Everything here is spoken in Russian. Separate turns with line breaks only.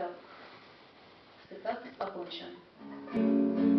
Так, спектакль окончен.